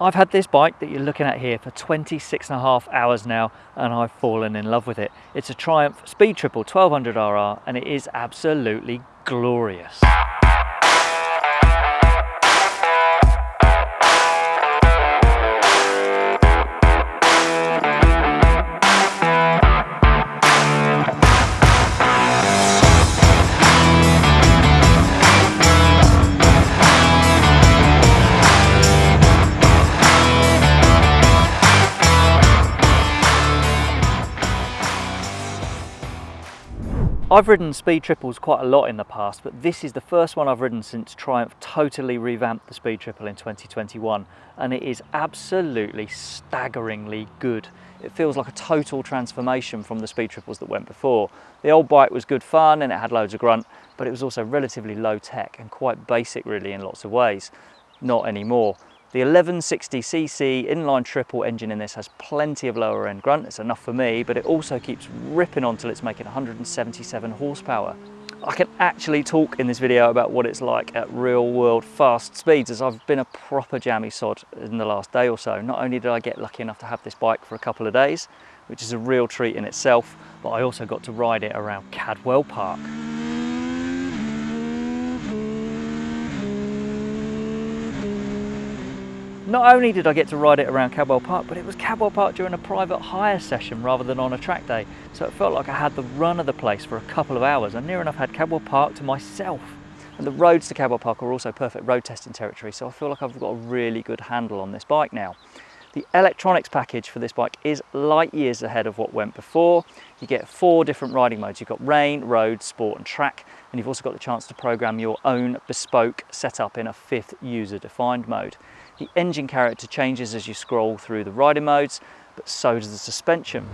I've had this bike that you're looking at here for 26 and a half hours now and I've fallen in love with it. It's a Triumph Speed Triple 1200RR and it is absolutely glorious. I've ridden Speed Triples quite a lot in the past, but this is the first one I've ridden since Triumph totally revamped the Speed Triple in 2021, and it is absolutely staggeringly good. It feels like a total transformation from the Speed Triples that went before. The old bike was good fun and it had loads of grunt, but it was also relatively low tech and quite basic really in lots of ways. Not anymore. The 1160cc inline triple engine in this has plenty of lower end grunt, it's enough for me, but it also keeps ripping on till it's making 177 horsepower. I can actually talk in this video about what it's like at real world fast speeds as I've been a proper jammy sod in the last day or so. Not only did I get lucky enough to have this bike for a couple of days, which is a real treat in itself, but I also got to ride it around Cadwell Park. Not only did I get to ride it around Cadwell Park, but it was Cadwell Park during a private hire session rather than on a track day. So it felt like I had the run of the place for a couple of hours. I near enough had Cadwell Park to myself. And the roads to Cadwell Park are also perfect road testing territory, so I feel like I've got a really good handle on this bike now. The electronics package for this bike is light years ahead of what went before. You get four different riding modes. You've got rain, road, sport and track, and you've also got the chance to program your own bespoke setup in a fifth user-defined mode. The engine character changes as you scroll through the riding modes, but so does the suspension.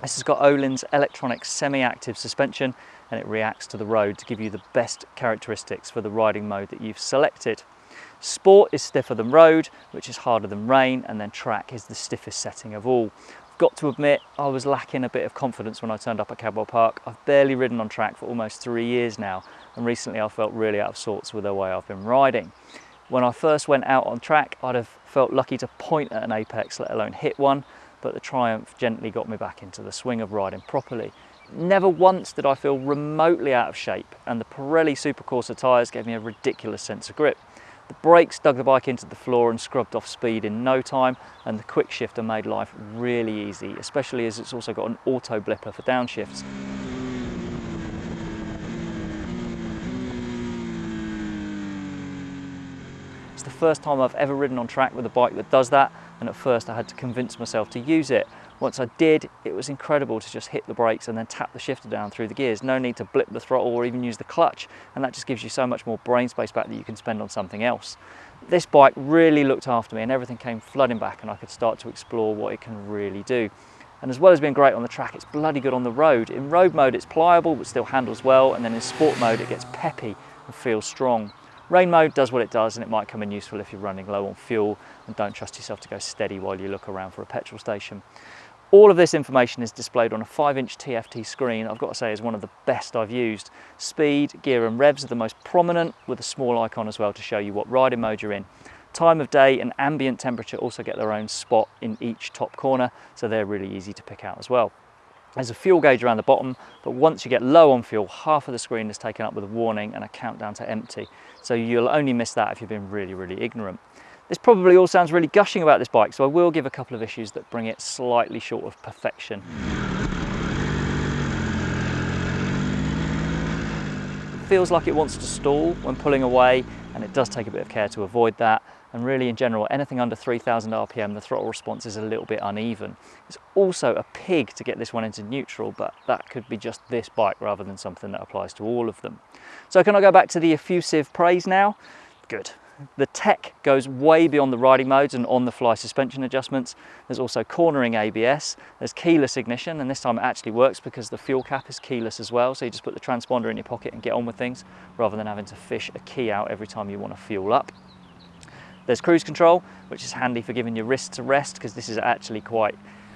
This has got Öhlins electronic semi-active suspension and it reacts to the road to give you the best characteristics for the riding mode that you've selected. Sport is stiffer than road, which is harder than rain, and then track is the stiffest setting of all got to admit I was lacking a bit of confidence when I turned up at Cadwell Park. I've barely ridden on track for almost three years now and recently I felt really out of sorts with the way I've been riding. When I first went out on track I'd have felt lucky to point at an apex let alone hit one but the Triumph gently got me back into the swing of riding properly. Never once did I feel remotely out of shape and the Pirelli Supercorsa tyres gave me a ridiculous sense of grip. The brakes dug the bike into the floor and scrubbed off speed in no time and the quick shifter made life really easy, especially as it's also got an auto blipper for downshifts. It's the first time I've ever ridden on track with a bike that does that and at first I had to convince myself to use it. Once I did, it was incredible to just hit the brakes and then tap the shifter down through the gears. No need to blip the throttle or even use the clutch, and that just gives you so much more brain space back that you can spend on something else. This bike really looked after me and everything came flooding back and I could start to explore what it can really do. And as well as being great on the track, it's bloody good on the road. In road mode, it's pliable but still handles well, and then in sport mode, it gets peppy and feels strong. Rain mode does what it does and it might come in useful if you're running low on fuel and don't trust yourself to go steady while you look around for a petrol station. All of this information is displayed on a 5-inch TFT screen, I've got to say is one of the best I've used. Speed, gear and revs are the most prominent with a small icon as well to show you what riding mode you're in. Time of day and ambient temperature also get their own spot in each top corner, so they're really easy to pick out as well. There's a fuel gauge around the bottom, but once you get low on fuel, half of the screen is taken up with a warning and a countdown to empty. So you'll only miss that if you've been really, really ignorant. This probably all sounds really gushing about this bike, so I will give a couple of issues that bring it slightly short of perfection. It feels like it wants to stall when pulling away, and it does take a bit of care to avoid that and really in general anything under 3000 rpm the throttle response is a little bit uneven. It's also a pig to get this one into neutral but that could be just this bike rather than something that applies to all of them. So can I go back to the effusive praise now? Good. The tech goes way beyond the riding modes and on-the-fly suspension adjustments. There's also cornering ABS, there's keyless ignition, and this time it actually works because the fuel cap is keyless as well, so you just put the transponder in your pocket and get on with things, rather than having to fish a key out every time you want to fuel up. There's cruise control, which is handy for giving your wrists a rest because this is actually quite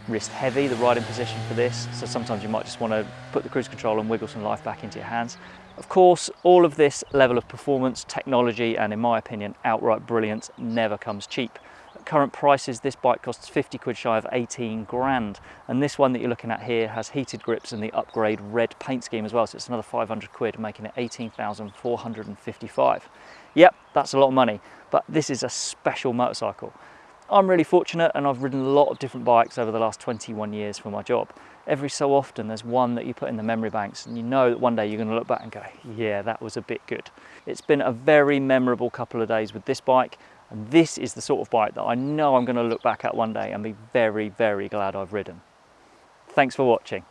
wrist heavy, the riding position for this, so sometimes you might just want to put the cruise control and wiggle some life back into your hands. Of course, all of this level of performance, technology, and in my opinion, outright brilliance never comes cheap. At current prices, this bike costs 50 quid shy of 18 grand. And this one that you're looking at here has heated grips and the upgrade red paint scheme as well. So it's another 500 quid, making it 18,455. Yep, that's a lot of money, but this is a special motorcycle. I'm really fortunate and I've ridden a lot of different bikes over the last 21 years for my job. Every so often there's one that you put in the memory banks and you know that one day you're going to look back and go, yeah, that was a bit good. It's been a very memorable couple of days with this bike and this is the sort of bike that I know I'm going to look back at one day and be very, very glad I've ridden. Thanks for watching.